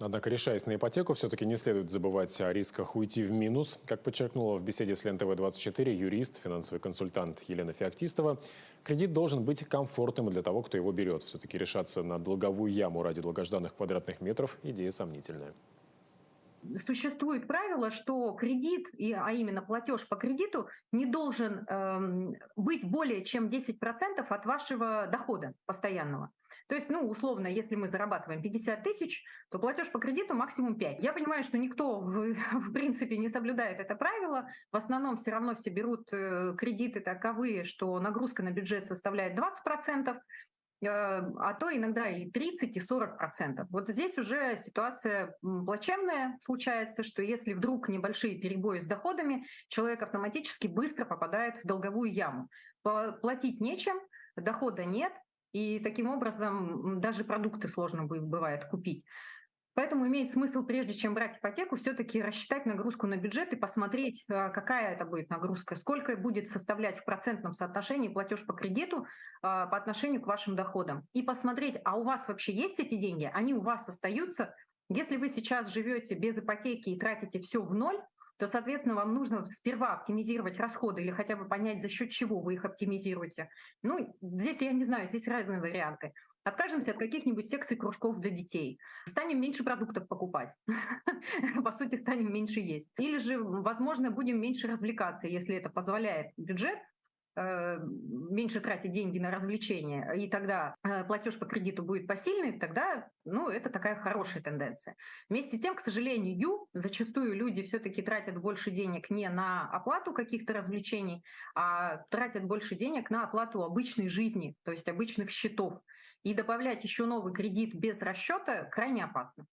Однако, решаясь на ипотеку, все-таки не следует забывать о рисках уйти в минус. Как подчеркнула в беседе с ЛентВ-24 юрист, финансовый консультант Елена Феоктистова, кредит должен быть комфортным для того, кто его берет. Все-таки решаться на долговую яму ради долгожданных квадратных метров – идея сомнительная существует правило, что кредит, а именно платеж по кредиту, не должен эм, быть более чем 10% от вашего дохода постоянного. То есть, ну, условно, если мы зарабатываем 50 тысяч, то платеж по кредиту максимум 5. Я понимаю, что никто, в, в принципе, не соблюдает это правило. В основном все равно все берут э, кредиты таковые, что нагрузка на бюджет составляет 20%, э, а то иногда и 30, и 40 процентов. Вот здесь уже ситуация плачевная случается, что если вдруг небольшие перебои с доходами, человек автоматически быстро попадает в долговую яму. Платить нечем, дохода нет, и таким образом даже продукты сложно бывает купить. Поэтому имеет смысл, прежде чем брать ипотеку, все-таки рассчитать нагрузку на бюджет и посмотреть, а, какая это будет нагрузка, сколько будет составлять в процентном соотношении платеж по кредиту а, по отношению к вашим доходам. И посмотреть, а у вас вообще есть эти деньги, они у вас остаются. Если вы сейчас живете без ипотеки и тратите все в ноль, то, соответственно, вам нужно сперва оптимизировать расходы или хотя бы понять, за счет чего вы их оптимизируете. Ну, здесь я не знаю, здесь разные варианты. Откажемся от каких-нибудь секций кружков для детей. Станем меньше продуктов покупать. По сути, станем меньше есть. Или же, возможно, будем меньше развлекаться, если это позволяет бюджет, меньше тратить деньги на развлечения, и тогда э, платеж по кредиту будет посильный, тогда ну, это такая хорошая тенденция. Вместе с тем, к сожалению, зачастую люди все-таки тратят больше денег не на оплату каких-то развлечений, а тратят больше денег на оплату обычной жизни, то есть обычных счетов. И добавлять еще новый кредит без расчета крайне опасно.